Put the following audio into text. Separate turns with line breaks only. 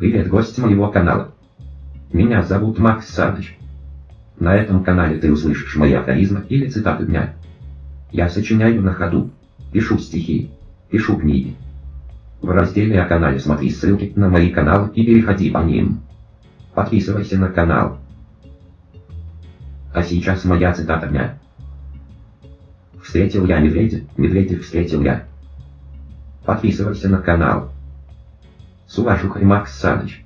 Привет, гость моего канала. Меня зовут Макс Саныч. На этом канале ты услышишь мои афоризмы или цитаты дня. Я сочиняю на ходу, пишу стихи, пишу книги. В разделе о канале смотри ссылки на мои каналы и переходи по ним. Подписывайся на канал. А сейчас моя цитата дня. Встретил я медведя, медведя встретил я. Подписывайся на канал. С уважухой Макс Саныч.